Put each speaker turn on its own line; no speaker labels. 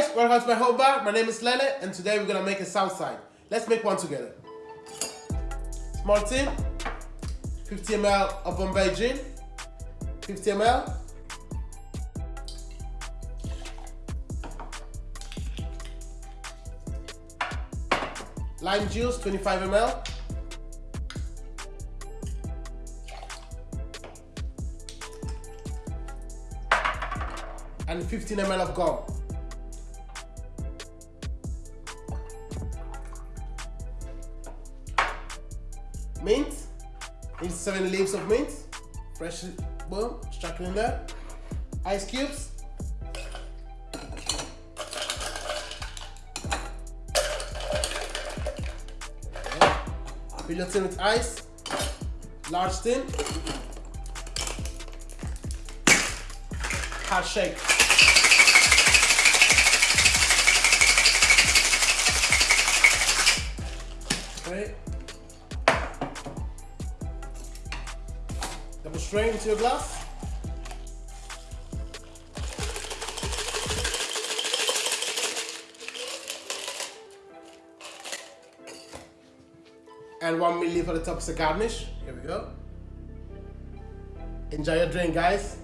guys, welcome to my home bar. My name is Lele and today we're gonna make a south side. Let's make one together. Small tin, 50 ml of Bombay gin, 50 ml. Lime juice, 25 ml. And 15 ml of gum. Mint. Need seven leaves of mint. Fresh, boom, chuck it in there. Ice cubes. Fill your tin with ice. Large tin. Hard shake. Double strain into your glass. And one milliliter for the top as a garnish. Here we go. Enjoy your drink, guys.